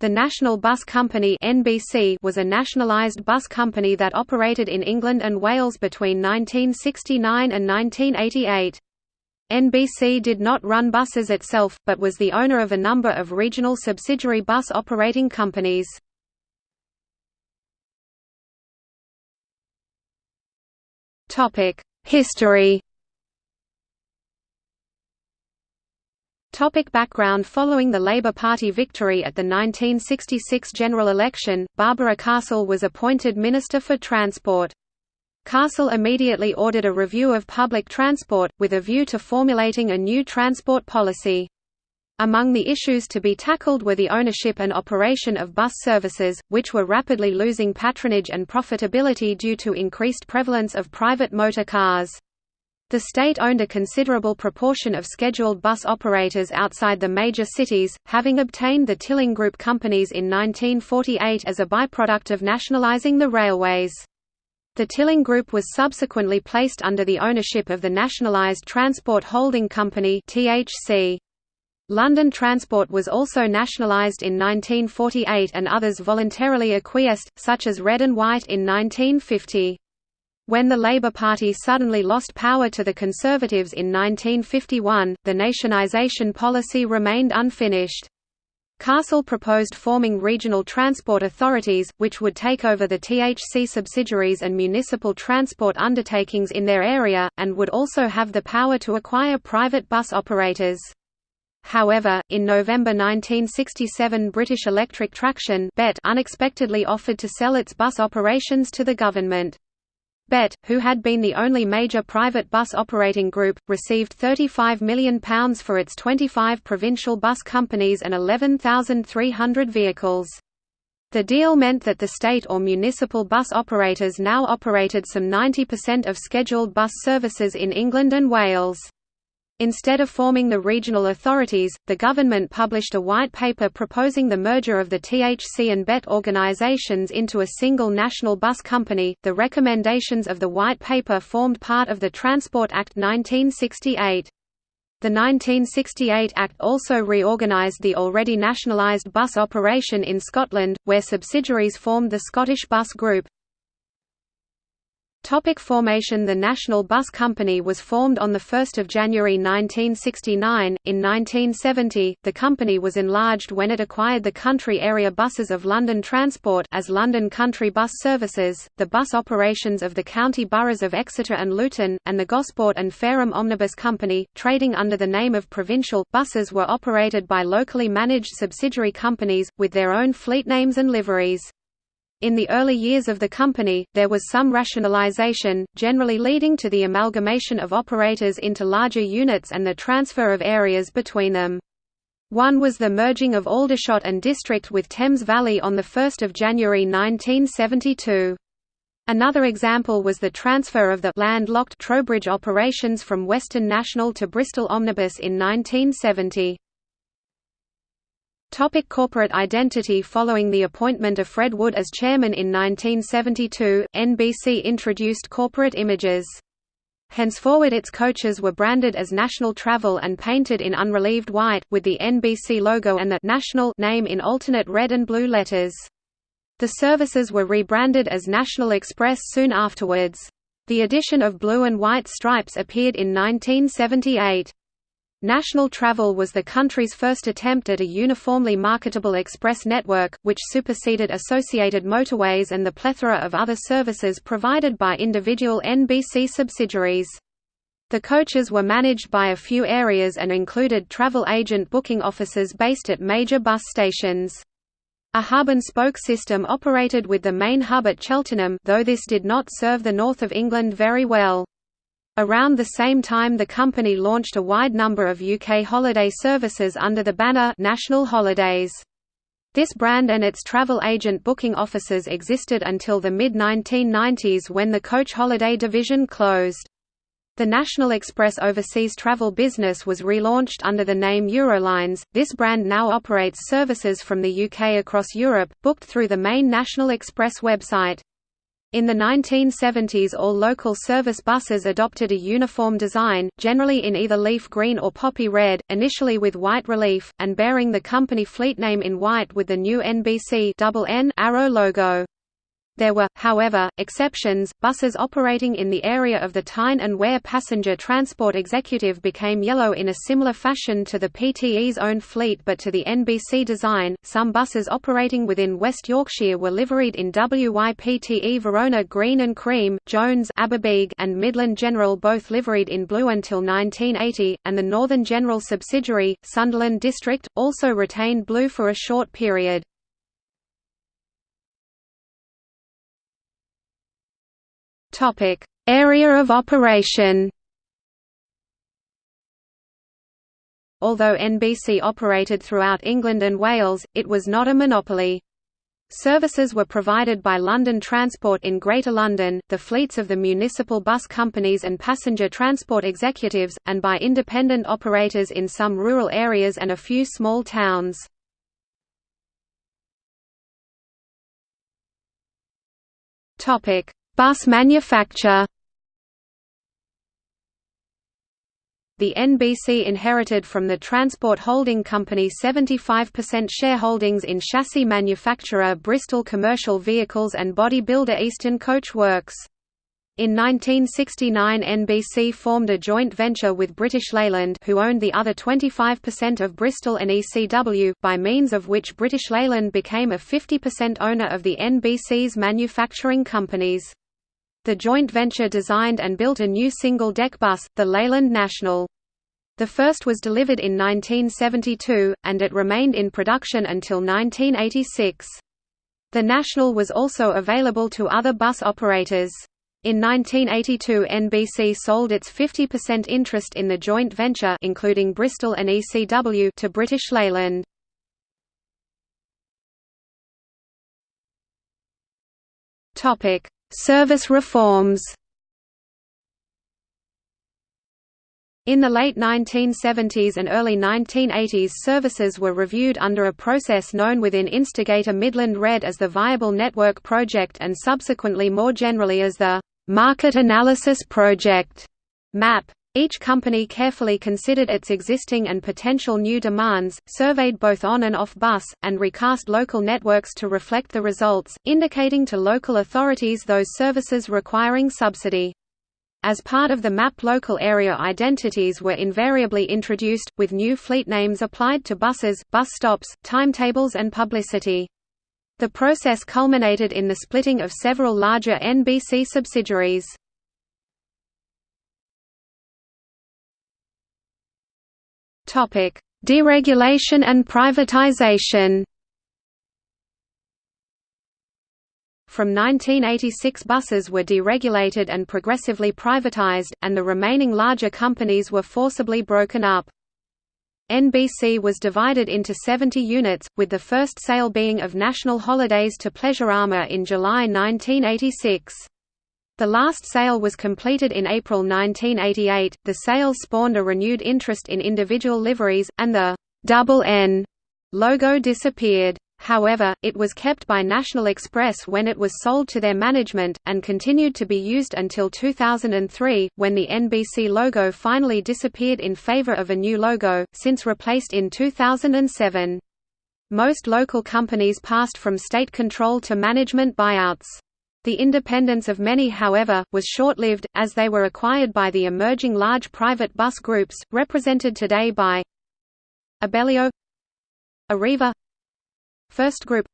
The National Bus Company (NBC) was a nationalised bus company that operated in England and Wales between 1969 and 1988. NBC did not run buses itself, but was the owner of a number of regional subsidiary bus operating companies. History Topic background Following the Labour Party victory at the 1966 general election, Barbara Castle was appointed Minister for Transport. Castle immediately ordered a review of public transport, with a view to formulating a new transport policy. Among the issues to be tackled were the ownership and operation of bus services, which were rapidly losing patronage and profitability due to increased prevalence of private motor cars. The state owned a considerable proportion of scheduled bus operators outside the major cities, having obtained the Tilling Group companies in 1948 as a byproduct of nationalizing the railways. The Tilling Group was subsequently placed under the ownership of the Nationalised Transport Holding Company (THC). London Transport was also nationalised in 1948 and others voluntarily acquiesced, such as Red and White in 1950. When the Labour Party suddenly lost power to the Conservatives in 1951, the nationisation policy remained unfinished. Castle proposed forming regional transport authorities, which would take over the THC subsidiaries and municipal transport undertakings in their area, and would also have the power to acquire private bus operators. However, in November 1967 British Electric Traction unexpectedly offered to sell its bus operations to the government. BET, who had been the only major private bus operating group, received £35 million for its 25 provincial bus companies and 11,300 vehicles. The deal meant that the state or municipal bus operators now operated some 90% of scheduled bus services in England and Wales. Instead of forming the regional authorities, the government published a white paper proposing the merger of the THC and BET organizations into a single national bus company. The recommendations of the white paper formed part of the Transport Act 1968. The 1968 Act also reorganised the already nationalised bus operation in Scotland, where subsidiaries formed the Scottish Bus Group, Topic formation The National Bus Company was formed on 1 January 1969. In 1970, the company was enlarged when it acquired the country area buses of London Transport as London Country Bus Services, the bus operations of the county boroughs of Exeter and Luton, and the Gosport and Fareham Omnibus Company, trading under the name of Provincial. Buses were operated by locally managed subsidiary companies, with their own fleet names and liveries. In the early years of the company, there was some rationalization, generally leading to the amalgamation of operators into larger units and the transfer of areas between them. One was the merging of Aldershot and District with Thames Valley on 1 January 1972. Another example was the transfer of the landlocked Trowbridge operations from Western National to Bristol Omnibus in 1970. Topic corporate identity Following the appointment of Fred Wood as chairman in 1972, NBC introduced corporate images. Henceforward its coaches were branded as National Travel and painted in unrelieved white, with the NBC logo and the «National» name in alternate red and blue letters. The services were rebranded as National Express soon afterwards. The addition of blue and white stripes appeared in 1978. National Travel was the country's first attempt at a uniformly marketable express network, which superseded associated motorways and the plethora of other services provided by individual NBC subsidiaries. The coaches were managed by a few areas and included travel agent booking offices based at major bus stations. A hub-and-spoke system operated with the main hub at Cheltenham though this did not serve the north of England very well. Around the same time the company launched a wide number of UK holiday services under the banner National Holidays. This brand and its travel agent booking offices existed until the mid-1990s when the coach holiday division closed. The National Express overseas travel business was relaunched under the name Eurolines. This brand now operates services from the UK across Europe, booked through the main National Express website. In the 1970s all local service buses adopted a uniform design, generally in either leaf green or poppy red, initially with white relief, and bearing the company fleet name in white with the new NBC double N arrow logo. There were, however, exceptions. Buses operating in the area of the Tyne and Wear passenger transport executive became yellow in a similar fashion to the PTE's own fleet but to the NBC design. Some buses operating within West Yorkshire were liveried in WYPTE Verona green and cream, Jones Aberbeeg and Midland General both liveried in blue until 1980, and the Northern General subsidiary, Sunderland District, also retained blue for a short period. Topic: Area of operation. Although NBC operated throughout England and Wales, it was not a monopoly. Services were provided by London Transport in Greater London, the fleets of the municipal bus companies and passenger transport executives, and by independent operators in some rural areas and a few small towns. Topic: Bus manufacture The NBC inherited from the Transport Holding Company 75% shareholdings in chassis manufacturer Bristol Commercial Vehicles and body builder Eastern Coach Works. In 1969 NBC formed a joint venture with British Leyland who owned the other 25% of Bristol and ECW, by means of which British Leyland became a 50% owner of the NBC's manufacturing companies. The joint venture designed and built a new single-deck bus, the Leyland National. The first was delivered in 1972, and it remained in production until 1986. The National was also available to other bus operators. In 1982 NBC sold its 50% interest in the joint venture including Bristol and ECW to British Leyland. Topic: Service reforms In the late 1970s and early 1980s services were reviewed under a process known within Instigator Midland Red as the Viable Network Project and subsequently more generally as the «Market Analysis Project» MAP. Each company carefully considered its existing and potential new demands, surveyed both on and off bus, and recast local networks to reflect the results, indicating to local authorities those services requiring subsidy. As part of the MAP local area identities were invariably introduced, with new fleet names applied to buses, bus stops, timetables and publicity. The process culminated in the splitting of several larger NBC subsidiaries. Deregulation and privatization. From 1986 buses were deregulated and progressively privatized, and the remaining larger companies were forcibly broken up. NBC was divided into 70 units, with the first sale being of National Holidays to Pleasurama in July 1986. The last sale was completed in April 1988. The sale spawned a renewed interest in individual liveries, and the double N logo disappeared. However, it was kept by National Express when it was sold to their management, and continued to be used until 2003, when the NBC logo finally disappeared in favor of a new logo, since replaced in 2007. Most local companies passed from state control to management buyouts. The independence of many however, was short-lived, as they were acquired by the emerging large private bus groups, represented today by Abellio Arriva First Group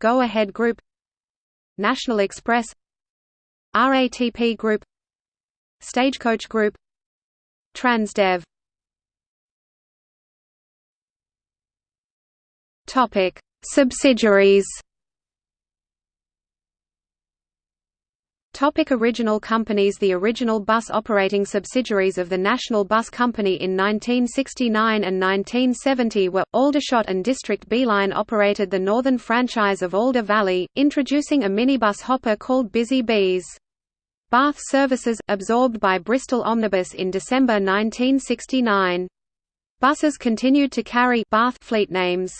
Go Ahead Group National Express RATP Group Stagecoach Group Transdev. Subsidiaries Topic original companies The original bus operating subsidiaries of the National Bus Company in 1969 and 1970 were, Aldershot and District B-Line operated the northern franchise of Alder Valley, introducing a minibus hopper called Busy Bees. Bath Services, absorbed by Bristol Omnibus in December 1969. Buses continued to carry Bath fleet names.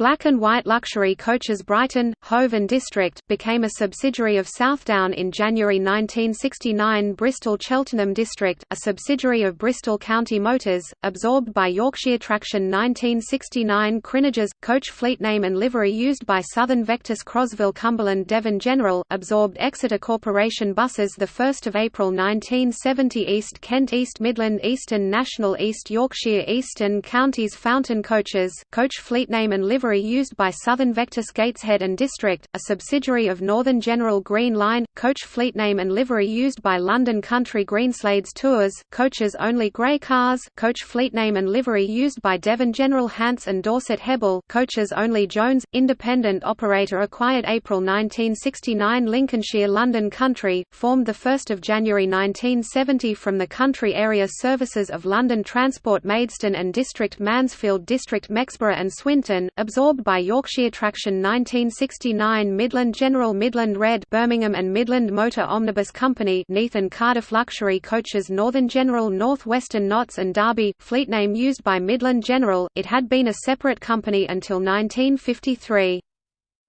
Black and White Luxury Coaches Brighton, Hove and District, became a subsidiary of Southdown in January 1969 Bristol Cheltenham District, a subsidiary of Bristol County Motors, absorbed by Yorkshire Traction 1969 Crinages, coach fleet name and livery used by Southern Vectis Crosville Cumberland Devon General, absorbed Exeter Corporation Buses 1 April 1970 East Kent East Midland Eastern National East Yorkshire Eastern Counties Fountain Coaches, coach fleet name and livery used by Southern Vectis Gateshead and District, a subsidiary of Northern General Green Line, coach fleet name and livery used by London Country Greenslades Tours, coaches only grey cars, coach fleet name and livery used by Devon General Hants and Dorset Hebble, coaches only Jones, independent operator acquired April 1969 Lincolnshire London Country, formed 1 January 1970 from the country area services of London Transport Maidstone and District Mansfield District Mexborough and Swinton, absorbed by Yorkshire Traction 1969 Midland General Midland Red Birmingham and Midland Motor Omnibus Company Neath and Cardiff Luxury Coaches Northern General North Western Notts and Derby, fleet name used by Midland General, it had been a separate company until 1953.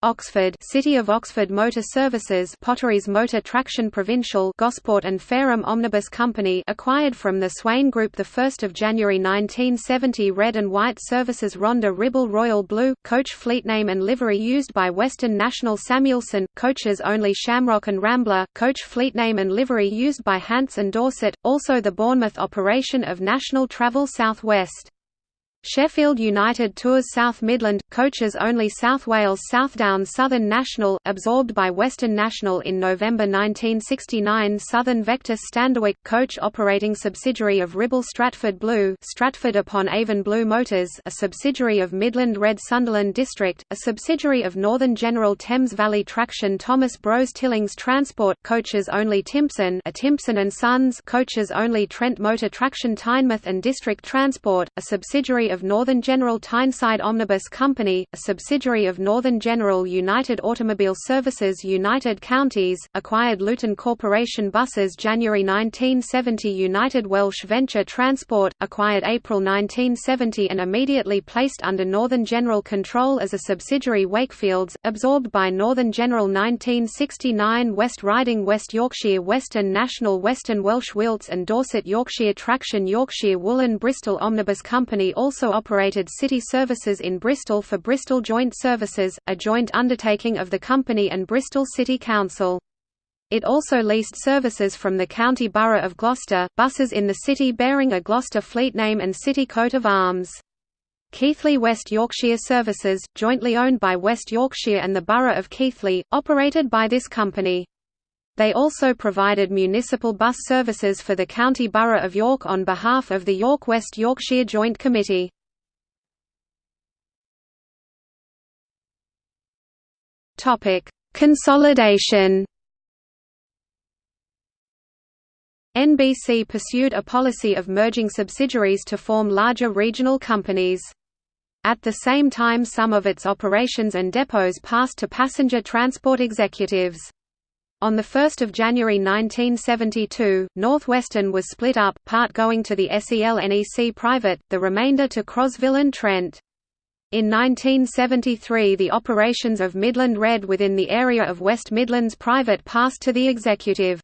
Oxford City of Oxford Motor Services Potteries Motor Traction Provincial Gosport and Fareham Omnibus Company acquired from the Swain Group 1 January 1970 Red and White Services Rhondda Ribble Royal Blue, coach fleet name and livery used by Western National Samuelson, coaches only Shamrock and Rambler, coach fleet name and livery used by Hants and Dorset, also the Bournemouth operation of National Travel South West. Sheffield United Tours South Midland, coaches only South Wales Southdown Southern National absorbed by Western National in November 1969 Southern Vectis Standerwick, coach operating subsidiary of Ribble Stratford Blue Stratford upon Avon Blue Motors a subsidiary of Midland Red Sunderland District, a subsidiary of Northern General Thames Valley Traction Thomas Bros Tillings Transport coaches only Timpson a Timpson and Sons coaches only Trent Motor Traction Tynemouth and District Transport, a subsidiary of Northern General Tyneside Omnibus Company, a subsidiary of Northern General United Automobile Services United Counties, acquired Luton Corporation Buses January 1970 United Welsh Venture Transport, acquired April 1970 and immediately placed under Northern General control as a subsidiary Wakefields, absorbed by Northern General 1969 West Riding West Yorkshire Western National Western Welsh Wilts and Dorset Yorkshire Traction Yorkshire Woolen Bristol Omnibus Company also also operated city services in Bristol for Bristol Joint Services, a joint undertaking of the company and Bristol City Council. It also leased services from the County Borough of Gloucester, buses in the city bearing a Gloucester fleet name and city coat of arms. Keighley West Yorkshire Services, jointly owned by West Yorkshire and the Borough of Keighley, operated by this company. They also provided municipal bus services for the County Borough of York on behalf of the York West Yorkshire Joint Committee. Consolidation NBC pursued a policy of merging subsidiaries to form larger regional companies. At the same time some of its operations and depots passed to passenger transport executives. On 1 January 1972, Northwestern was split up, part going to the SEL-NEC Private, the remainder to Crosville and Trent. In 1973 the operations of Midland Red within the area of West Midlands Private passed to the executive.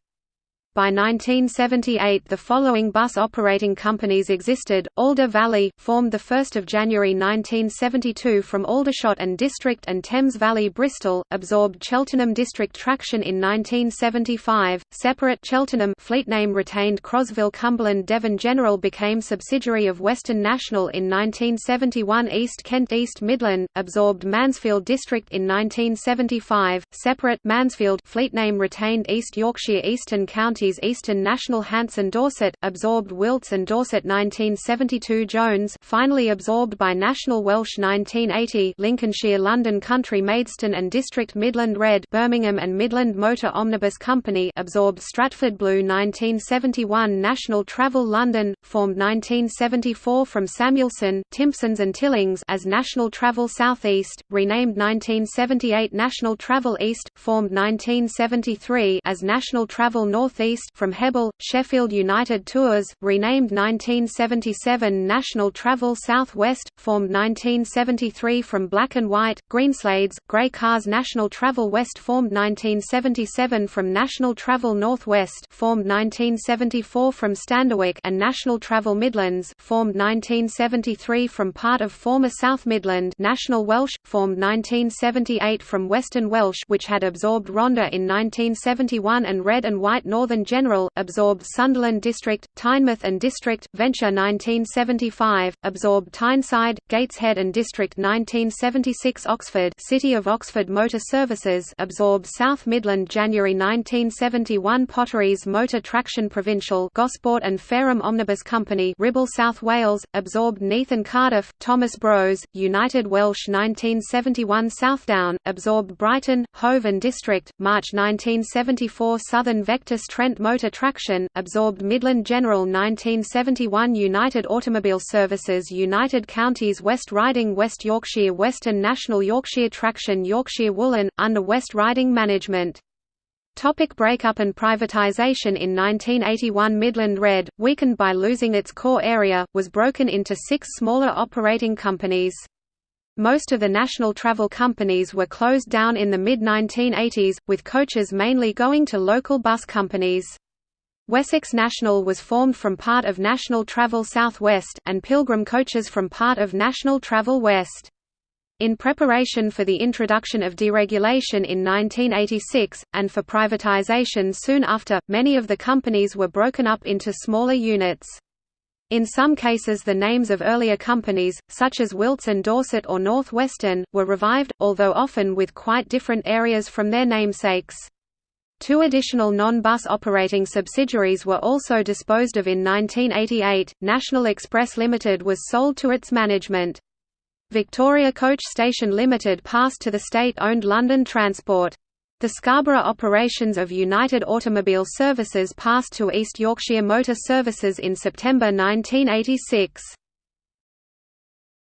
By 1978 the following bus operating companies existed, Alder Valley, formed 1 January 1972 from Aldershot and District and Thames Valley Bristol, absorbed Cheltenham District Traction in 1975, separate Cheltenham fleet name retained Crosville Cumberland Devon General became subsidiary of Western National in 1971 East Kent East Midland, absorbed Mansfield District in 1975, separate Mansfield fleet name retained East Yorkshire Eastern County Eastern National Hants and Dorset, absorbed Wilts and Dorset 1972 Jones finally absorbed by National Welsh 1980 Lincolnshire London Country Maidstone and District Midland Red Birmingham and Midland Motor Omnibus Company absorbed Stratford Blue 1971 National Travel London, formed 1974 from Samuelson, Timpsons and Tillings as National Travel Southeast, renamed 1978 National Travel East, formed 1973 as National Travel North East from Hebble, Sheffield United Tours, renamed 1977 National Travel South West, formed 1973 from Black and White, Greenslades, Grey Cars National Travel West formed 1977 from National Travel North West formed 1974 from Standerwick and National Travel Midlands formed 1973 from part of former South Midland National Welsh, formed 1978 from Western Welsh which had absorbed Rhondda in 1971 and Red and White Northern General, absorbed Sunderland District, Tynemouth and District, Venture 1975, absorbed Tyneside, Gateshead and District 1976 Oxford City of Oxford Motor Services absorbed South Midland January 1971 Potteries Motor Traction Provincial Gosport and Fareham Omnibus Company Ribble South Wales, absorbed Neath and Cardiff, Thomas Bros, United Welsh 1971 Southdown, absorbed Brighton, Hove and District, March 1974 Southern Vectis Trent Motor Traction, absorbed Midland General 1971 United Automobile Services United Counties West Riding West Yorkshire Western National Yorkshire Traction Yorkshire Woolen, under West Riding Management. Topic breakup and privatisation In 1981 Midland Red, weakened by losing its core area, was broken into six smaller operating companies. Most of the national travel companies were closed down in the mid-1980s, with coaches mainly going to local bus companies. Wessex National was formed from part of National Travel South West, and Pilgrim Coaches from part of National Travel West. In preparation for the introduction of deregulation in 1986, and for privatization soon after, many of the companies were broken up into smaller units. In some cases the names of earlier companies, such as Wilts and Dorset or North Western, were revived, although often with quite different areas from their namesakes. Two additional non-bus operating subsidiaries were also disposed of in 1988. National Express Limited was sold to its management. Victoria Coach Station Limited passed to the state-owned London Transport. The Scarborough operations of United Automobile Services passed to East Yorkshire Motor Services in September 1986.